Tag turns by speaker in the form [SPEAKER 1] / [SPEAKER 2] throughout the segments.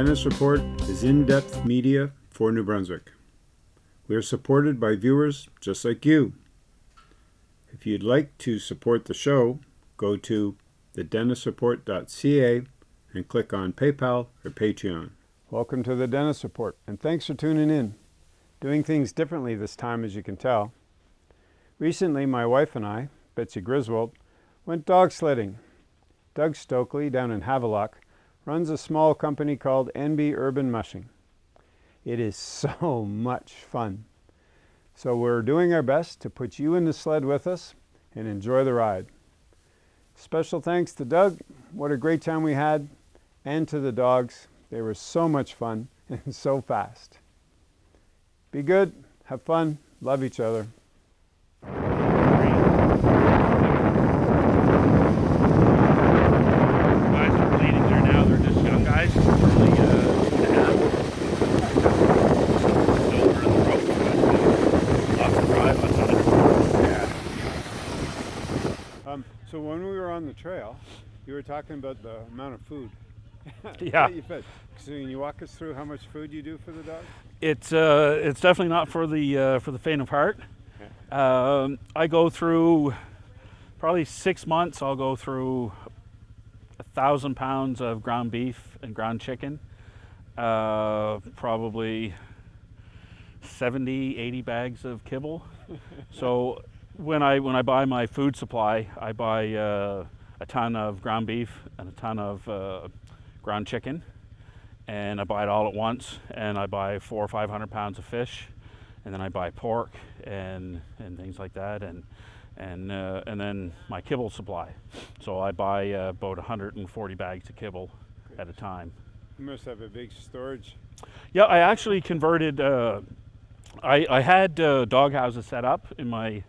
[SPEAKER 1] Dennis Report is in depth media for New Brunswick. We are supported by viewers just like you. If you'd like to support the show, go to thedennisreport.ca and click on PayPal or Patreon. Welcome to the Dennis Report, and thanks for tuning in. Doing things differently this time, as you can tell. Recently, my wife and I, Betsy Griswold, went dog sledding. Doug Stokely, down in Havelock, runs a small company called NB Urban Mushing. It is so much fun. So we're doing our best to put you in the sled with us and enjoy the ride. Special thanks to Doug. What a great time we had. And to the dogs. They were so much fun and so fast. Be good, have fun, love each other.
[SPEAKER 2] guys are bleeding there now. They're just young guys, probably uh, two and a half. Still over the rope, but uh, lots of drive, lots of
[SPEAKER 1] Um, so when we were on the trail, you were talking about the amount of food.
[SPEAKER 2] Yeah.
[SPEAKER 1] you fed. So can you walk us through how much food you do for the dogs?
[SPEAKER 2] It's uh, it's definitely not for the uh, for the faint of heart. Um, I go through probably six months. I'll go through a thousand pounds of ground beef and ground chicken. Uh, probably 70, 80 bags of kibble. so when I when I buy my food supply, I buy uh, a ton of ground beef and a ton of uh, ground chicken, and I buy it all at once. And I buy four or five hundred pounds of fish, and then I buy pork and and things like that, and and uh, and then my kibble supply. So I buy uh, about 140 bags of kibble at a time.
[SPEAKER 1] You must have a big storage.
[SPEAKER 2] Yeah, I actually converted. Uh, I I had uh, dog houses set up in my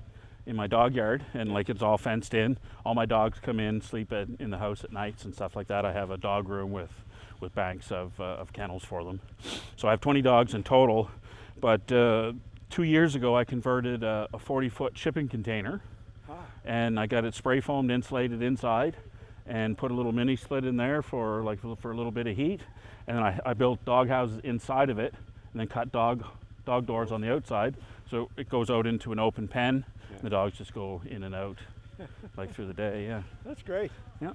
[SPEAKER 2] in my dog yard, and like it's all fenced in. All my dogs come in, sleep at, in the house at nights and stuff like that. I have a dog room with with banks of uh, of kennels for them. So I have 20 dogs in total. But uh, two years ago, I converted a, a 40 foot shipping container,
[SPEAKER 1] Ah.
[SPEAKER 2] and I got it spray foamed, insulated inside, and put a little mini split in there for like for a little bit of heat. And then I, I built dog houses inside of it, and then cut dog dog doors on the outside, so it goes out into an open pen.
[SPEAKER 1] Yeah.
[SPEAKER 2] The dogs just go in and out, like through the day. Yeah.
[SPEAKER 1] That's great.
[SPEAKER 2] Yeah.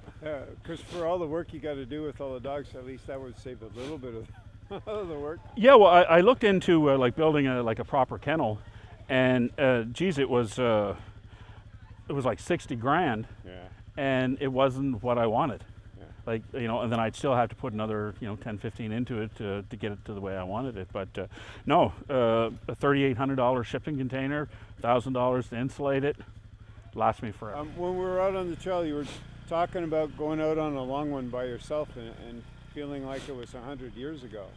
[SPEAKER 1] Because for all the work you got to do with all the dogs, at least that would save a little bit of, of the work.
[SPEAKER 2] Yeah. Well, I, I looked into uh, like building a like a proper kennel, and uh, geez, it was uh, it was like 60 grand,
[SPEAKER 1] Yeah.
[SPEAKER 2] and it wasn't what I wanted. Like you know, and then I'd still have to put another you know 10, 15 into it to, to get it to the way I wanted it. But uh, no, uh, a thirty-eight hundred dollar shipping container, thousand dollars to insulate it, lasts me forever.
[SPEAKER 1] Um, when we were out on the trail, you were talking about going out on a long one by yourself and, and feeling like it was a hundred years ago.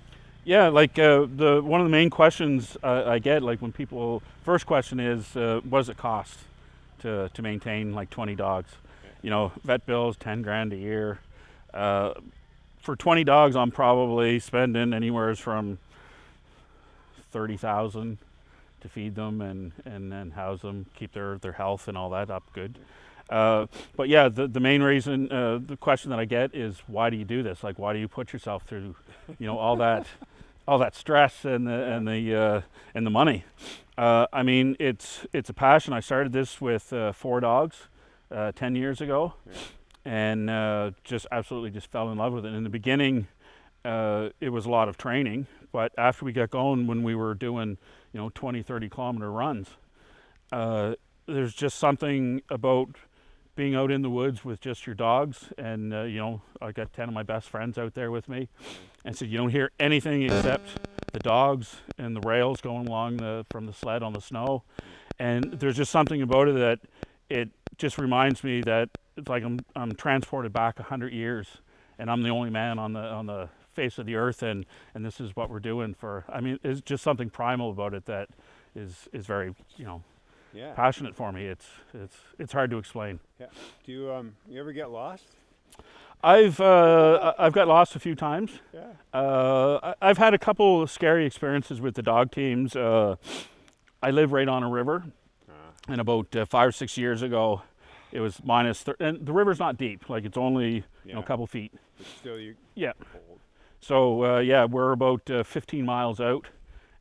[SPEAKER 2] Yeah, like uh, the one of the main questions uh, I get, like when people first question is, uh, what does it cost to to maintain like 20 dogs? You know, vet bills, 10 grand a year. Uh, for 20 dogs, I'm probably spending anywhere from 30,000 to feed them and and then house them, keep their their health and all that up good. Uh, but yeah, the, the main reason, uh, the question that I get is, why do you do this? Like, why do you put yourself through, you know, all that, all that stress and the and the uh, and the money? Uh, I mean, it's it's a passion. I started this with uh, four dogs, uh, ten years ago,
[SPEAKER 1] Yeah.
[SPEAKER 2] And uh, just absolutely just fell in love with it. In the beginning, uh, it was a lot of training, but after we got going, when we were doing, you know, 20, 30 kilometer runs, uh, there's just something about being out in the woods with just your dogs and uh, you know i got 10 of my best friends out there with me and so you don't hear anything except the dogs and the rails going along the from the sled on the snow and there's just something about it that it just reminds me that it's like i'm, I'm transported back 100 years and i'm the only man on the on the face of the earth and and this is what we're doing for i mean it's just something primal about it that is is very you know
[SPEAKER 1] Yeah.
[SPEAKER 2] passionate for me it's it's it's hard to explain
[SPEAKER 1] Yeah. Do you um you ever get lost?
[SPEAKER 2] I've uh, I've got lost a few times.
[SPEAKER 1] Yeah.
[SPEAKER 2] Uh, I've had a couple of scary experiences with the dog teams. Uh, I live right on a river,
[SPEAKER 1] Ah.
[SPEAKER 2] and about uh, five or six years ago, it was minus. Thir- and the river's not deep; like it's only you know a couple feet.
[SPEAKER 1] But still you
[SPEAKER 2] Yeah.
[SPEAKER 1] cold.
[SPEAKER 2] So uh, yeah, we're about uh, 15 miles out,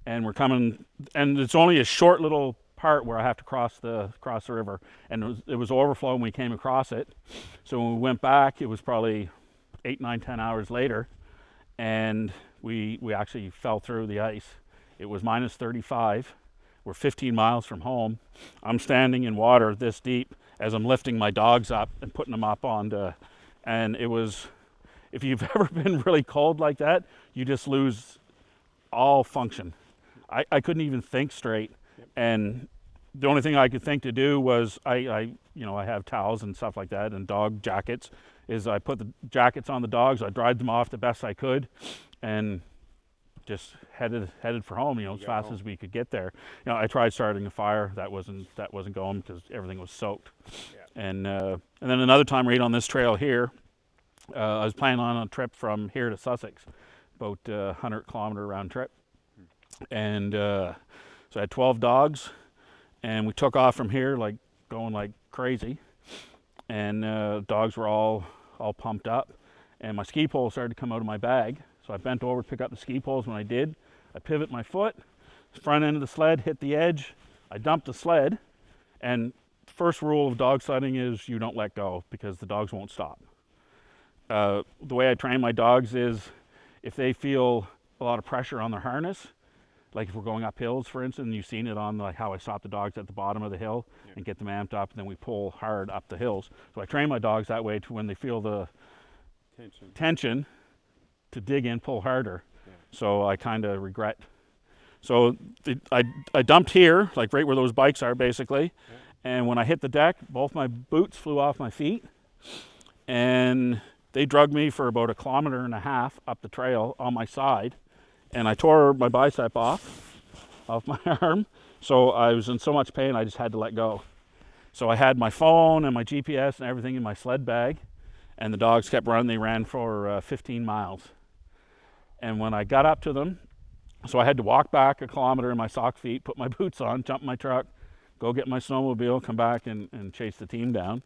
[SPEAKER 2] and we're coming, and it's only a short little part where I have to cross the cross the river, and it was, it was overflow when we came across it. So when we went back, it was probably eight, nine, ten hours later, and we we actually fell through the ice. It was minus 35. We're 15 miles from home. I'm standing in water this deep as I'm lifting my dogs up and putting them up on the, and it was, if you've ever been really cold like that, you just lose all function. I, I couldn't even think straight. And the only thing I could think to do was I, I, you know, I have towels and stuff like that and dog jackets is I put the jackets on the dogs. I dried them off the best I could and just headed headed for home, you know, as fast home. as we could get there. You know, I tried starting a fire. That wasn't that wasn't going because everything was soaked. Yeah. And uh, and then another time right on this trail here, uh, I was planning on a trip from here to Sussex, about uh, 100 kilometer round trip. And uh, so I had 12 dogs, and we took off from here like going like crazy. And uh, dogs were all all pumped up, and my ski pole started to come out of my bag so I bent over to pick up the ski poles. When I did, I pivot my foot, front end of the sled hit the edge. I dumped the sled, and first rule of dog sledding is you don't let go because the dogs won't stop. Uh, the way I train my dogs is if they feel a lot of pressure on their harness, like if we're going up hills, for instance, and you've seen it on like how I stop the dogs at the bottom of the hill yeah. and get them amped up, and then we pull hard up the hills. So I train my dogs that way to when they feel the tension, tension to dig in, pull harder. Yeah. So I kind of regret. So the, I, I dumped here, like right where those bikes are basically. Yeah. And when I hit the deck, both my boots flew off my feet. And they drug me for about a kilometer and a half up the trail on my side. And I tore my bicep off, off my arm. So I was in so much pain, I just had to let go. So I had my phone and my GPS and everything in my sled bag. And the dogs kept running. They ran for uh, 15 miles. And when I got up to them, so I had to walk back a kilometer in my sock feet, put my boots on, jump in my truck, go get my snowmobile, come back and, and chase the team down.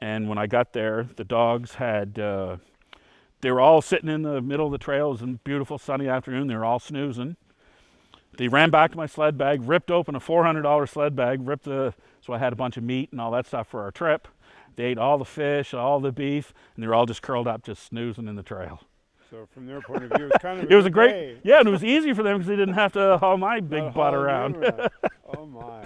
[SPEAKER 2] And when I got there, the dogs had, uh, they were all sitting in the middle of the trail. It was a beautiful sunny afternoon. They were all snoozing. They ran back to my sled bag, ripped open a $400 sled bag, ripped the, so I had a bunch of meat and all that stuff for our trip. They ate all the fish, all the beef, and they were all just curled up, just snoozing in the trail.
[SPEAKER 1] So from their point of view, it was kind of
[SPEAKER 2] it was a great yeah, and it was easy for them because they didn't have to haul my big butt around.
[SPEAKER 1] around. oh my!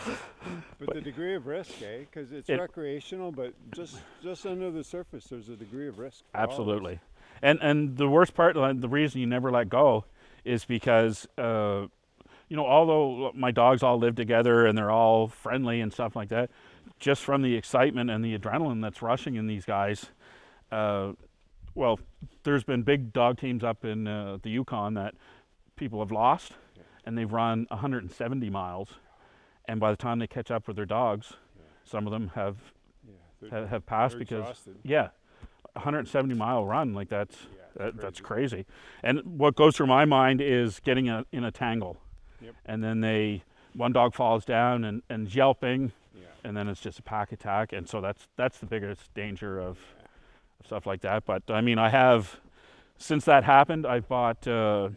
[SPEAKER 1] But, but, the degree of risk, eh? Because it's it, recreational, but just just under the surface, there's a degree of risk.
[SPEAKER 2] Absolutely, and and the worst part, the reason you never let go, is because. Uh, you know, although my dogs all live together and they're all friendly and stuff like that, just from the excitement and the adrenaline that's rushing in these guys, uh, well, there's been big dog teams up in uh, the Yukon that people have lost, yeah. and they've run 170 miles, and by the time they catch up with their dogs, yeah. some of them have yeah, have, have, passed because exhausted. yeah, 170 mile run like that's that, crazy. that's crazy. And what goes through my mind is getting a, in a tangle, yep. and then they one dog falls down and, and yelping, and then it's just a pack attack, and so that's that's the biggest danger of stuff like that. But I mean, I have, since that happened, I've bought uh,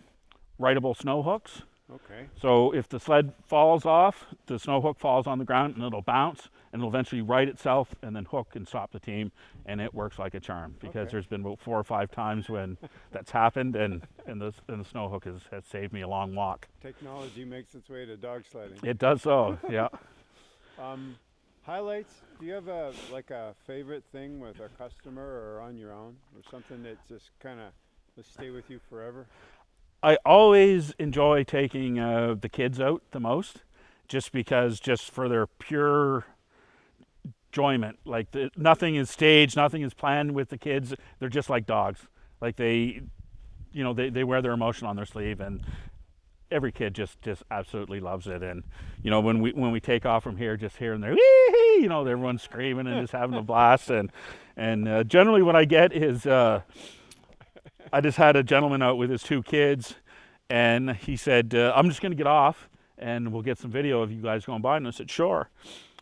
[SPEAKER 2] rideable snow hooks.
[SPEAKER 1] Okay.
[SPEAKER 2] So if the sled falls off, the snow hook falls on the ground and it'll bounce and it'll eventually right itself and then hook and stop the team and it works like a charm because okay. there's been about four or five times when that's happened and, and, the, and the snow hook has, has saved me a long walk.
[SPEAKER 1] Technology makes its way to dog sledding.
[SPEAKER 2] It does so, yeah.
[SPEAKER 1] Um, highlights do you have a like a favorite thing with a customer or on your own or something that just kind of will stay with you forever?
[SPEAKER 2] I always enjoy taking uh, the kids out the most just because just for their pure enjoyment. Like the, nothing is staged nothing is planned with the kids. They're just like dogs. Like they you know they, they wear their emotion on their sleeve and every kid just just absolutely loves it. And you know when we when we take off from here just here and there you know everyone's screaming and just having a blast. And and uh, generally what i get is uh, i just had a gentleman out with his two kids and he said uh, i'm just going to get off and we'll get some video of you guys going by. And i said sure.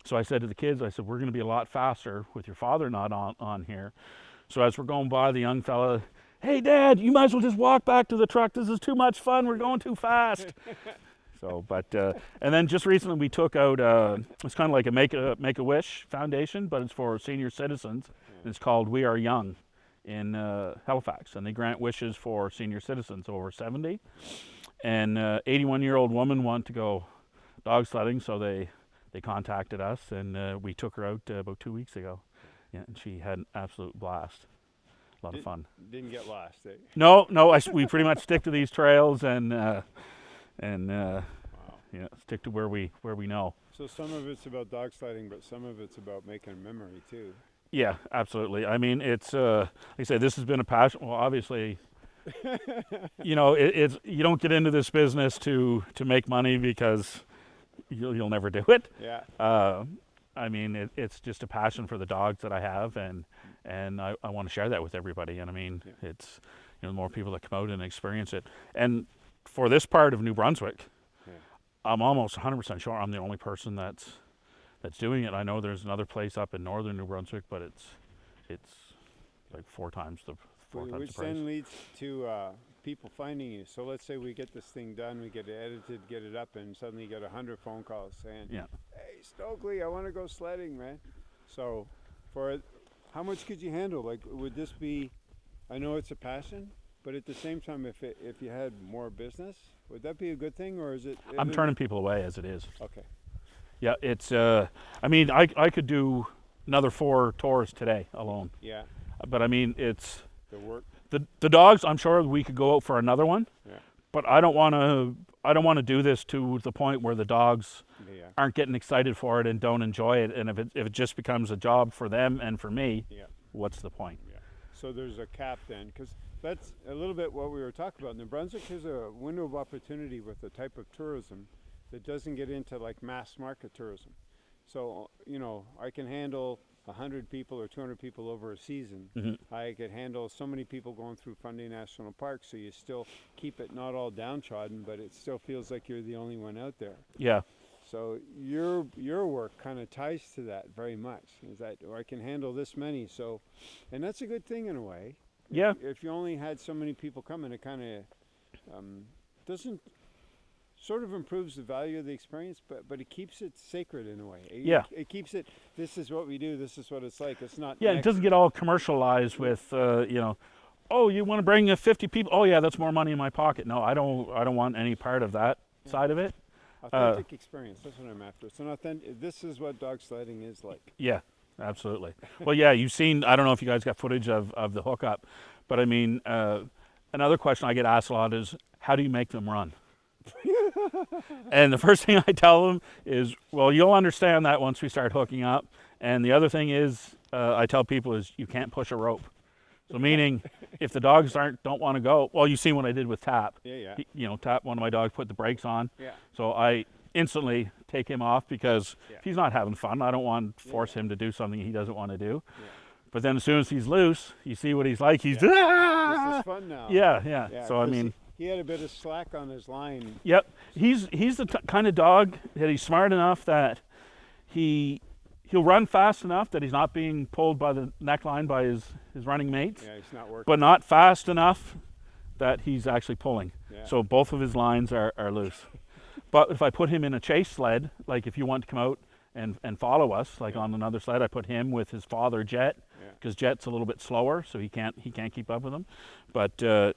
[SPEAKER 2] So i said to the kids i said we're going to be a lot faster with your father not on on here. So as we're going by the young fella "Hey, Dad, you might as well just walk back to the truck. This is too much fun. We're going too fast." so, but uh, and then just recently we took out. Uh, it's kind of like a make a make a wish foundation, but it's for senior citizens. It's called We Are Young in uh, Halifax, and they grant wishes for senior citizens over 70. And 81 year old woman wanted to go dog sledding, so they they contacted us, and uh, we took her out uh, about two weeks ago. Yeah, and she had an absolute blast. A lot
[SPEAKER 1] Did,
[SPEAKER 2] of fun.
[SPEAKER 1] Didn't get lost. Eh?
[SPEAKER 2] No, no. I, we pretty much stick to these trails and uh, and uh, wow. yeah, stick to where we where we know.
[SPEAKER 1] So some of it's about dog sledding, but some of it's about making a memory too.
[SPEAKER 2] Yeah, absolutely. I mean, it's uh, like I say, this has been a passion. Well, obviously, you know, it, it's you don't get into this business to to make money because you'll, you'll never do it.
[SPEAKER 1] Yeah.
[SPEAKER 2] Uh, I mean, it, it's just a passion for the dogs that I have, and and I, I want to share that with everybody. And I mean, yeah. it's you know more people that come out and experience it. And for this part of New Brunswick, yeah. I'm almost 100% sure I'm the only person that's that's doing it. I know there's another place up in northern New Brunswick, but it's it's like four times the four
[SPEAKER 1] which,
[SPEAKER 2] times
[SPEAKER 1] which
[SPEAKER 2] the price.
[SPEAKER 1] then leads to uh, people finding you. So let's say we get this thing done, we get it edited, get it up, and suddenly you get a hundred phone calls saying,
[SPEAKER 2] yeah.
[SPEAKER 1] "Hey, Stokely, I want to go sledding, man." So, for how much could you handle? Like, would this be? I know it's a passion, but at the same time, if it, if you had more business, would that be a good thing, or is it?
[SPEAKER 2] I'm turning people away as it is.
[SPEAKER 1] Okay.
[SPEAKER 2] Yeah, it's. Uh, I mean, I I could do another four tours today alone.
[SPEAKER 1] Yeah.
[SPEAKER 2] But I mean, it's
[SPEAKER 1] the work.
[SPEAKER 2] The the dogs, I'm sure we could go out for another one.
[SPEAKER 1] Yeah.
[SPEAKER 2] But I don't want to. I don't want to do this to the point where the dogs
[SPEAKER 1] yeah.
[SPEAKER 2] aren't getting excited for it and don't enjoy it. And if it if it just becomes a job for them and for me,
[SPEAKER 1] yeah.
[SPEAKER 2] what's the point?
[SPEAKER 1] Yeah. So there's a cap then, because that's a little bit what we were talking about. New Brunswick is a window of opportunity with the type of tourism that doesn't get into like mass market tourism. So you know, I can handle 100 people or 200 people over a season.
[SPEAKER 2] Mm-hmm.
[SPEAKER 1] I could handle so many people going through Fundy National Park, so you still keep it not all downtrodden, but it still feels like you're the only one out there.
[SPEAKER 2] Yeah.
[SPEAKER 1] So your your work kind of ties to that very much. Is that or I can handle this many, so, and that's a good thing in a way.
[SPEAKER 2] Yeah.
[SPEAKER 1] If, if you only had so many people coming, it kind of um, doesn't sort of improves the value of the experience, but but it keeps it sacred in a way. It,
[SPEAKER 2] yeah,
[SPEAKER 1] it, keeps it. This is what we do. This is what it's like. It's not.
[SPEAKER 2] Yeah, it doesn't get all commercialized with uh, you know. Oh, you want to bring 50 people? Oh, yeah, that's more money in my pocket. No, I don't. I don't want any part of that yeah. side of it.
[SPEAKER 1] Authentic uh, experience. That's what I'm after. It's an authentic. This is what dog sledding is like.
[SPEAKER 2] Yeah, absolutely. well, yeah, you've seen. I don't know if you guys got footage of of the hookup, but I mean, uh, another question I get asked a lot is, how do you make them run? And the first thing I tell them is, well, you'll understand that once we start hooking up. And the other thing is, uh, I tell people is you can't push a rope. So meaning, if the dogs aren't don't want to go, well, you see what I did with Tap.
[SPEAKER 1] Yeah, yeah.
[SPEAKER 2] He, you know, Tap. One of my dogs put the brakes on.
[SPEAKER 1] Yeah.
[SPEAKER 2] So I instantly take him off because
[SPEAKER 1] yeah.
[SPEAKER 2] if he's not having fun, I don't want to force yeah. him to do something he doesn't want to do.
[SPEAKER 1] Yeah.
[SPEAKER 2] But then as soon as he's loose, you see what he's like. He's
[SPEAKER 1] yeah. ah! This is fun now.
[SPEAKER 2] Yeah, yeah. yeah so I mean,
[SPEAKER 1] he had a bit of slack on his line.
[SPEAKER 2] Yep, he's he's the t- kind of dog that he's smart enough that he he'll run fast enough that he's not being pulled by the neckline by his his running mates.
[SPEAKER 1] Yeah, he's not working.
[SPEAKER 2] But not fast enough that he's actually pulling.
[SPEAKER 1] Yeah.
[SPEAKER 2] So both of his lines are, are loose. but if I put him in a chase sled, like if you want to come out and, and follow us, like
[SPEAKER 1] yeah.
[SPEAKER 2] on another sled, I put him with his father Jet, because
[SPEAKER 1] yeah.
[SPEAKER 2] Jet's a little bit slower, so he can't he can't keep up with him. But uh,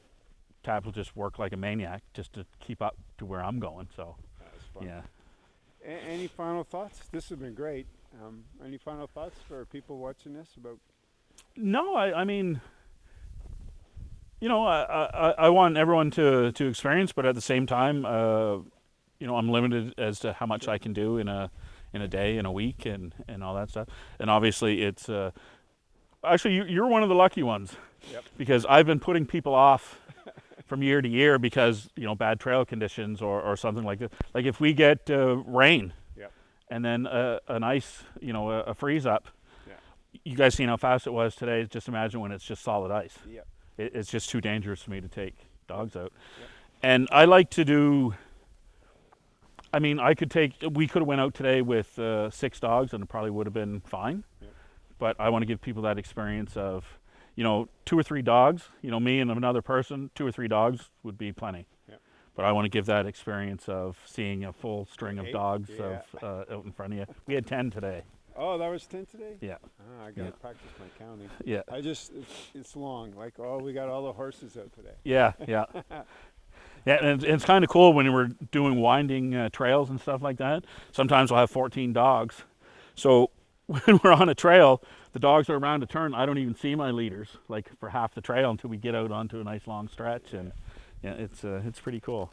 [SPEAKER 2] Tap will just work like a maniac just to keep up to where I'm going. So, yeah.
[SPEAKER 1] A- any final thoughts? This has been great. Um, any final thoughts for people watching this about?
[SPEAKER 2] No, I, I mean, you know, I, I, I want everyone to, to experience, but at the same time, uh, you know, I'm limited as to how much I can do in a in a day, in a week, and, and all that stuff. And obviously, it's uh, actually you, you're one of the lucky ones
[SPEAKER 1] yep.
[SPEAKER 2] because I've been putting people off from year to year because you know bad trail conditions or, or something like this. Like if we get uh, rain,
[SPEAKER 1] yep.
[SPEAKER 2] and then uh, an ice, you know, a, a freeze up.
[SPEAKER 1] Yeah.
[SPEAKER 2] You guys seen how fast it was today? Just imagine when it's just solid ice.
[SPEAKER 1] Yep.
[SPEAKER 2] It, it's just too dangerous for me to take dogs out.
[SPEAKER 1] Yep.
[SPEAKER 2] And I like to do. I mean, I could take. We could have went out today with uh, six dogs, and it probably would have been fine. But I want to give people that experience of you know, two or three dogs, you know, me and another person, two or three dogs would be plenty.
[SPEAKER 1] Yeah.
[SPEAKER 2] But I want to give that experience of seeing a full string of
[SPEAKER 1] Eight?
[SPEAKER 2] dogs
[SPEAKER 1] Yeah.
[SPEAKER 2] of, uh, out in front of you. We had 10 today.
[SPEAKER 1] Oh, that was 10 today?
[SPEAKER 2] Yeah.
[SPEAKER 1] Ah, I got to
[SPEAKER 2] Yeah.
[SPEAKER 1] practice my counting.
[SPEAKER 2] Yeah.
[SPEAKER 1] I just, it's, it's long. Like, oh, we got all the horses out today.
[SPEAKER 2] Yeah, yeah. Yeah, and it's, it's kind of cool when we're doing winding uh, trails and stuff like that. Sometimes we'll have 14 dogs. So when we're on a trail, the dogs are around a turn. I don't even see my leaders like for half the trail until we get out onto a nice long stretch, and yeah, it's uh, it's pretty cool.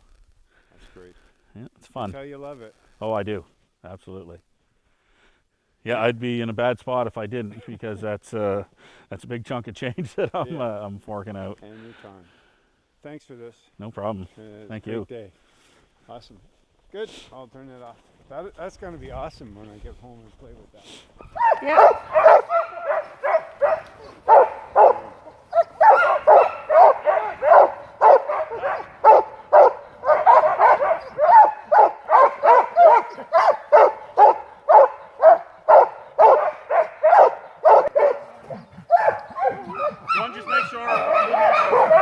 [SPEAKER 1] That's great.
[SPEAKER 2] Yeah, it's fun.
[SPEAKER 1] Tell you love it.
[SPEAKER 2] Oh, I do, absolutely. Yeah, I'd be in a bad spot if I didn't because that's uh, that's a big chunk of change that I'm
[SPEAKER 1] Yeah.
[SPEAKER 2] uh, I'm forking out.
[SPEAKER 1] Anytime. Thanks for this.
[SPEAKER 2] No problem.
[SPEAKER 1] Uh,
[SPEAKER 2] Thank
[SPEAKER 1] great
[SPEAKER 2] you.
[SPEAKER 1] day. Awesome. Good. I'll turn it off. That, that's going to be awesome when I get home and play with that.
[SPEAKER 2] One, just make sure.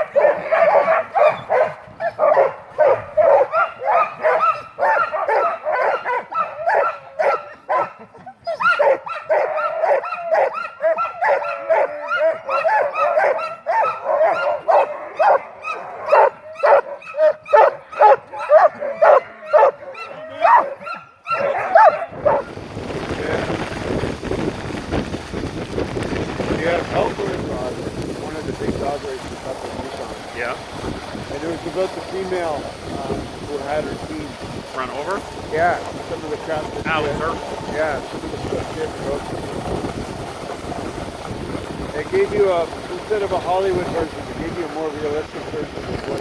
[SPEAKER 1] Yeah, Ellsworth uh, one of the big dog races up in Yukon.
[SPEAKER 2] Yeah.
[SPEAKER 1] And it was about the female um, who had her team.
[SPEAKER 2] Run over.
[SPEAKER 1] Yeah, some of the crap that
[SPEAKER 2] Now
[SPEAKER 1] she
[SPEAKER 2] it's
[SPEAKER 1] had-
[SPEAKER 2] her.
[SPEAKER 1] Yeah, some of the stuff she had to go through. They gave you a, instead of a Hollywood version, they gave you a more realistic version